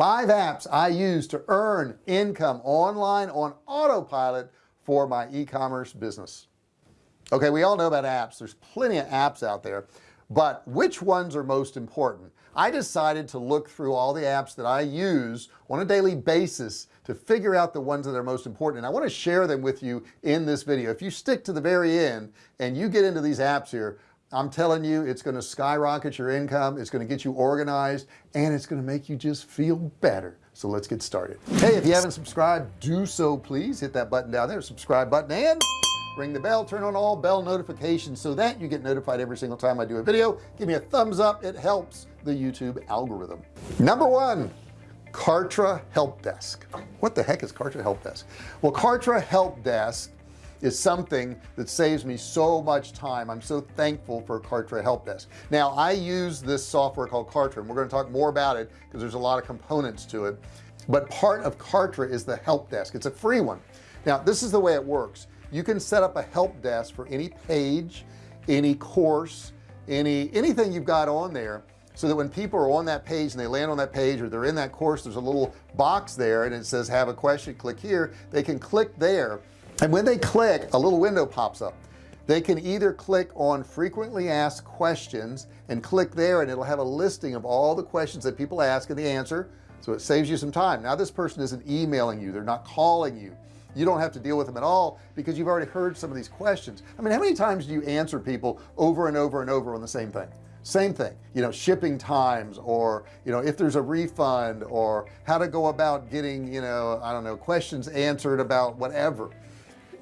five apps I use to earn income online on autopilot for my e-commerce business. Okay we all know about apps. There's plenty of apps out there. But which ones are most important? I decided to look through all the apps that I use on a daily basis to figure out the ones that are most important and I want to share them with you in this video. If you stick to the very end and you get into these apps here I'm telling you it's going to skyrocket your income it's going to get you organized and it's going to make you just feel better. So let's get started. Hey if you haven't subscribed do so please. Hit that button down there subscribe button and ring the bell. Turn on all bell notifications so that you get notified every single time I do a video. Give me a thumbs up. It helps the YouTube algorithm. Number one Kartra Help Desk what the heck is Kartra Help Desk well Kartra Help Desk is something that saves me so much time. I'm so thankful for Kartra Help Desk. Now I use this software called Kartra and we're going to talk more about it because there's a lot of components to it. But part of Kartra is the help desk. It's a free one. Now this is the way it works. You can set up a help desk for any page any course any anything you've got on there so that when people are on that page and they land on that page or they're in that course there's a little box there and it says have a question click here. They can click there and when they click a little window pops up. They can either click on frequently asked questions and click there and it'll have a listing of all the questions that people ask and the answer. So it saves you some time. Now this person isn't emailing you. They're not calling you. You don't have to deal with them at all because you've already heard some of these questions. I mean how many times do you answer people over and over and over on the same thing? Same thing you know shipping times or you know if there's a refund or how to go about getting you know I don't know questions answered about whatever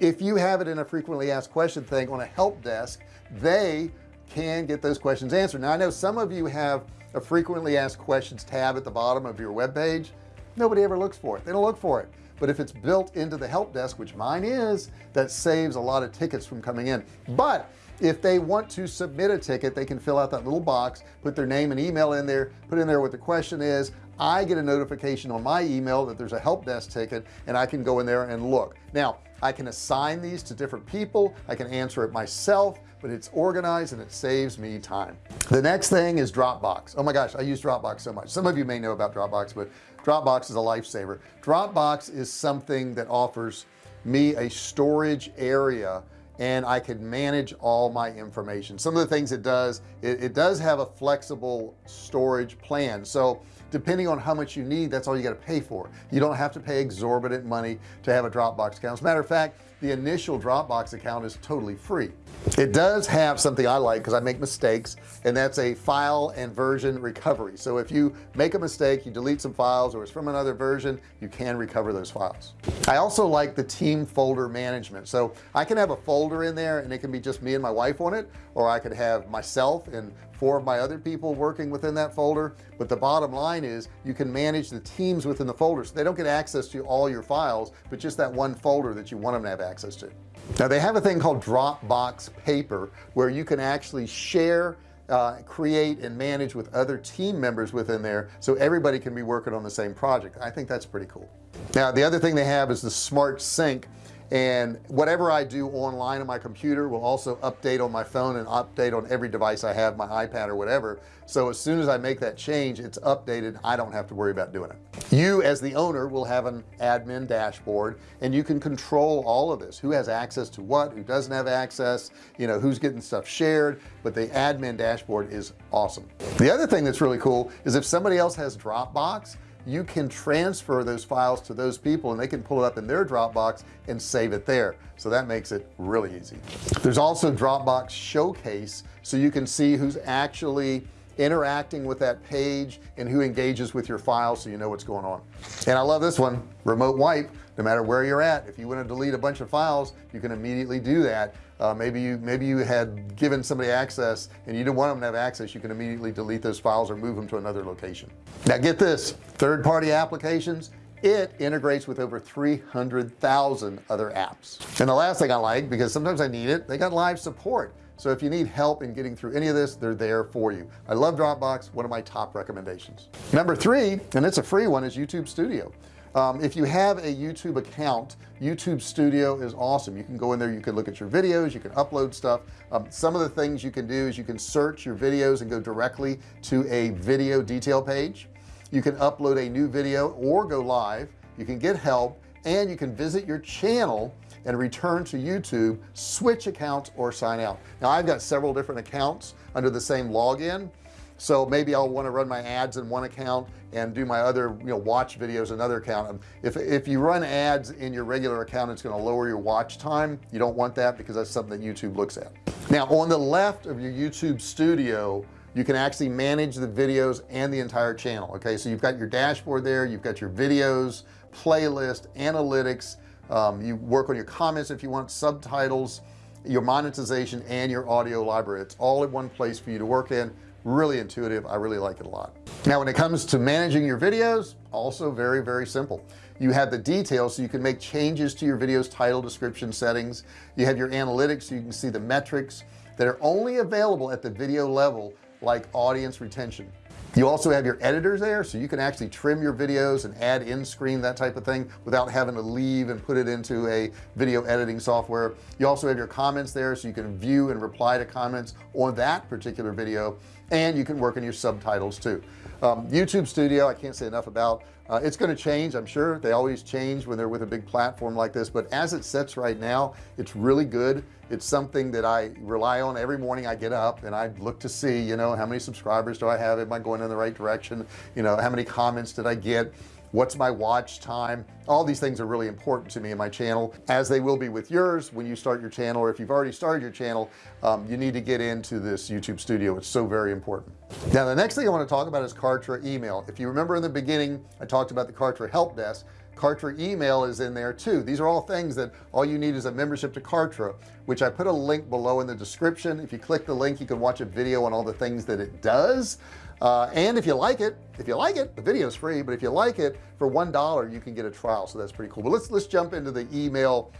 if you have it in a frequently asked question thing on a help desk they can get those questions answered. Now I know some of you have a frequently asked questions tab at the bottom of your web page. Nobody ever looks for it. They don't look for it. But if it's built into the help desk which mine is that saves a lot of tickets from coming in. But if they want to submit a ticket they can fill out that little box put their name and email in there put in there what the question is. I get a notification on my email that there's a help desk ticket and I can go in there and look. Now I can assign these to different people. I can answer it myself but it's organized and it saves me time. The next thing is Dropbox. Oh my gosh I use Dropbox so much. Some of you may know about Dropbox but Dropbox is a lifesaver. Dropbox is something that offers me a storage area and I can manage all my information. Some of the things it does it, it does have a flexible storage plan. So depending on how much you need that's all you got to pay for. You don't have to pay exorbitant money to have a Dropbox account. As a matter of fact the initial Dropbox account is totally free. It does have something I like because I make mistakes and that's a file and version recovery. So if you make a mistake you delete some files or it's from another version you can recover those files. I also like the team folder management. So I can have a folder in there and it can be just me and my wife on it or I could have myself and four of my other people working within that folder. But the bottom line is you can manage the teams within the folder so they don't get access to all your files but just that one folder that you want them to have access to. Now they have a thing called Dropbox paper where you can actually share uh, create and manage with other team members within there so everybody can be working on the same project. I think that's pretty cool. Now the other thing they have is the smart sync and whatever I do online on my computer will also update on my phone and update on every device I have my iPad or whatever. So as soon as I make that change it's updated. I don't have to worry about doing it. You as the owner will have an admin dashboard and you can control all of this. Who has access to what who doesn't have access you know who's getting stuff shared but the admin dashboard is awesome. The other thing that's really cool is if somebody else has Dropbox you can transfer those files to those people and they can pull it up in their Dropbox and save it there. So that makes it really easy. There's also Dropbox showcase so you can see who's actually interacting with that page and who engages with your file so you know what's going on. And I love this one remote wipe. No matter where you're at if you want to delete a bunch of files you can immediately do that uh, maybe you maybe you had given somebody access and you didn't want them to have access you can immediately delete those files or move them to another location. Now get this third-party applications it integrates with over 300,000 other apps. And the last thing I like because sometimes I need it they got live support. So if you need help in getting through any of this they're there for you. I love Dropbox one of my top recommendations. Number three and it's a free one is YouTube Studio um, if you have a YouTube account YouTube Studio is awesome. You can go in there you can look at your videos you can upload stuff. Um, some of the things you can do is you can search your videos and go directly to a video detail page. You can upload a new video or go live. You can get help and you can visit your channel and return to YouTube switch accounts or sign out. Now I've got several different accounts under the same login so maybe I'll want to run my ads in one account and do my other you know watch videos in another account. If, if you run ads in your regular account it's going to lower your watch time. You don't want that because that's something that YouTube looks at. Now on the left of your YouTube studio you can actually manage the videos and the entire channel okay? So you've got your dashboard there you've got your videos playlist analytics um, you work on your comments if you want subtitles your monetization and your audio library. It's all in one place for you to work in really intuitive. I really like it a lot. Now when it comes to managing your videos also very very simple. You have the details so you can make changes to your videos title description settings. You have your analytics so you can see the metrics that are only available at the video level like audience retention. You also have your editors there so you can actually trim your videos and add in screen that type of thing without having to leave and put it into a video editing software. You also have your comments there so you can view and reply to comments on that particular video and you can work on your subtitles too. Um, YouTube studio I can't say enough about uh, it's going to change I'm sure. They always change when they're with a big platform like this but as it sits right now it's really good. It's something that I rely on every morning I get up and I look to see you know how many subscribers do I have? Am I going in the right direction? You know how many comments did I get what's my watch time? All these things are really important to me in my channel as they will be with yours when you start your channel or if you've already started your channel um, you need to get into this YouTube studio. It's so very important. Now the next thing I want to talk about is Kartra email. If you remember in the beginning I talked about the Kartra help desk. Kartra email is in there too. These are all things that all you need is a membership to Kartra which I put a link below in the description. If you click the link you can watch a video on all the things that it does uh, and if you like it if you like it the video is free but if you like it for one dollar you can get a trial. So that's pretty cool. But let's let's jump into the email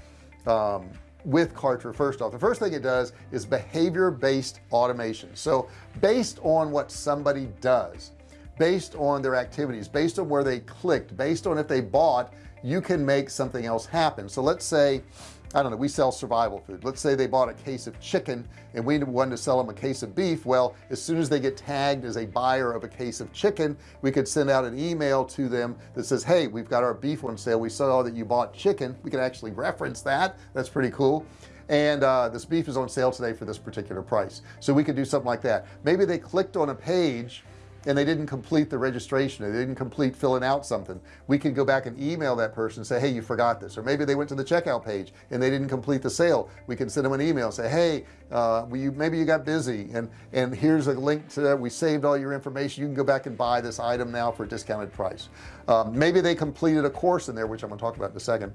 um, with Kartra first off. The first thing it does is behavior-based automation. So based on what somebody does based on their activities based on where they clicked based on if they bought you can make something else happen. So let's say I don't know we sell survival food. Let's say they bought a case of chicken and we wanted to sell them a case of beef. Well as soon as they get tagged as a buyer of a case of chicken we could send out an email to them that says hey we've got our beef on sale. We saw that you bought chicken. We can actually reference that. That's pretty cool. And uh, this beef is on sale today for this particular price. So we could do something like that. Maybe they clicked on a page and they didn't complete the registration they didn't complete filling out something. We can go back and email that person and say hey you forgot this. Or maybe they went to the checkout page and they didn't complete the sale. We can send them an email say hey uh, you, maybe you got busy. And and here's a link to that. We saved all your information. You can go back and buy this item now for a discounted price. Um, maybe they completed a course in there which I'm to talk about in a second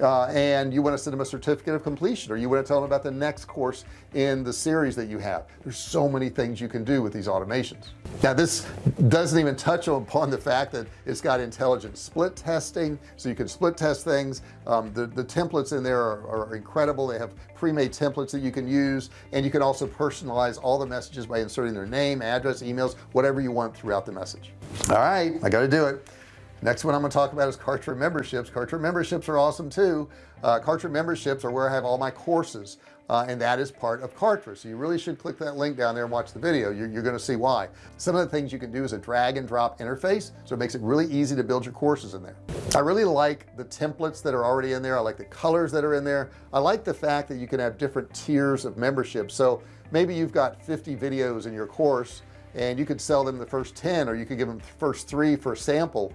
uh, and you want to send them a certificate of completion or you want to tell them about the next course in the series that you have. There's so many things you can do with these automations. Now this doesn't even touch upon the fact that it's got intelligent split testing so you can split test things. Um, the, the templates in there are, are incredible. They have pre-made templates that you can use and you can also personalize all the messages by inserting their name address emails whatever you want throughout the message. All right I got to do it next one I'm going to talk about is Kartra memberships. Kartra memberships are awesome too. Uh, Kartra memberships are where I have all my courses uh, and that is part of Kartra so you really should click that link down there and watch the video. You're, you're going to see why. Some of the things you can do is a drag and drop interface so it makes it really easy to build your courses in there. I really like the templates that are already in there. I like the colors that are in there. I like the fact that you can have different tiers of membership so maybe you've got 50 videos in your course and you could sell them the first 10 or you could give them the first three for a sample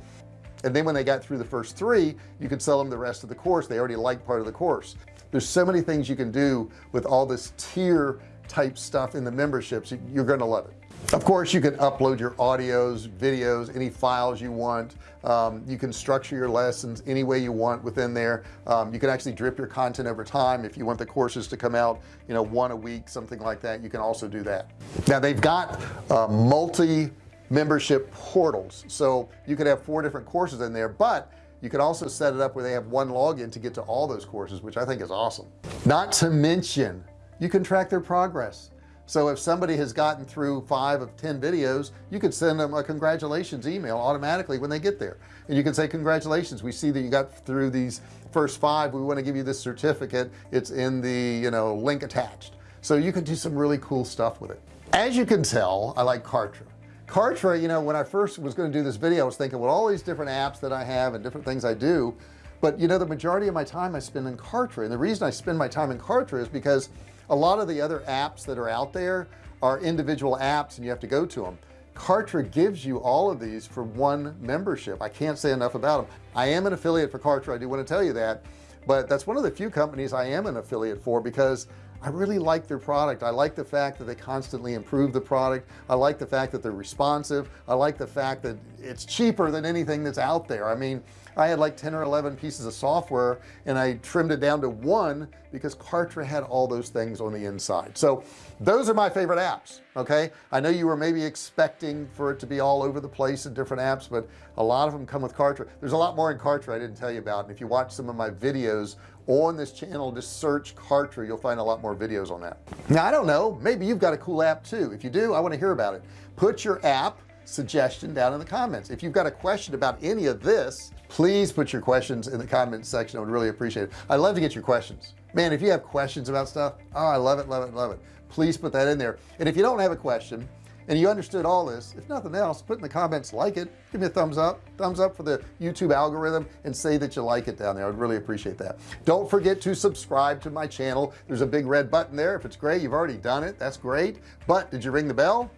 and then when they got through the first three you could sell them the rest of the course. They already like part of the course. There's so many things you can do with all this tier type stuff in the memberships. You're going to love it. Of course you can upload your audios videos any files you want. Um, you can structure your lessons any way you want within there. Um, you can actually drip your content over time. If you want the courses to come out you know one a week something like that you can also do that. Now they've got multi membership portals. So you could have four different courses in there but you can also set it up where they have one login to get to all those courses which I think is awesome. Not to mention you can track their progress. So if somebody has gotten through five of ten videos you could send them a congratulations email automatically when they get there. And you can say congratulations we see that you got through these first five. We want to give you this certificate. It's in the you know link attached. So you can do some really cool stuff with it. As you can tell I like Kartra Kartra you know when I first was going to do this video I was thinking well all these different apps that I have and different things I do but you know the majority of my time I spend in Kartra and the reason I spend my time in Kartra is because a lot of the other apps that are out there are individual apps and you have to go to them Kartra gives you all of these for one membership. I can't say enough about them I am an affiliate for Kartra I do want to tell you that but that's one of the few companies I am an affiliate for because I really like their product. I like the fact that they constantly improve the product. I like the fact that they're responsive. I like the fact that it's cheaper than anything that's out there. I mean I had like 10 or 11 pieces of software and I trimmed it down to one because Kartra had all those things on the inside. So those are my favorite apps okay? I know you were maybe expecting for it to be all over the place in different apps but a lot of them come with Kartra. There's a lot more in Kartra I didn't tell you about and if you watch some of my videos on this channel just search Kartra. You'll find a lot more videos on that. Now I don't know. Maybe you've got a cool app too. If you do I want to hear about it. Put your app suggestion down in the comments. If you've got a question about any of this please put your questions in the comments section. I would really appreciate it. I'd love to get your questions. Man if you have questions about stuff oh I love it love it love it. Please put that in there. And if you don't have a question and you understood all this. If nothing else put in the comments like it. Give me a thumbs up. Thumbs up for the YouTube algorithm and say that you like it down there. I'd really appreciate that. Don't forget to subscribe to my channel. There's a big red button there. If it's gray you've already done it. That's great. But did you ring the bell?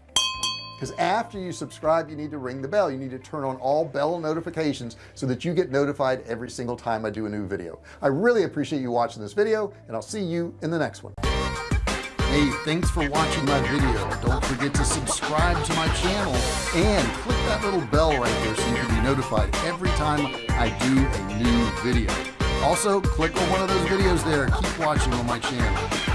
Because after you subscribe you need to ring the bell. You need to turn on all bell notifications so that you get notified every single time I do a new video. I really appreciate you watching this video and I'll see you in the next one Hey, thanks for watching my video. Don't forget to subscribe to my channel and click that little bell right there so you can be notified every time I do a new video. Also, click on one of those videos there. Keep watching on my channel.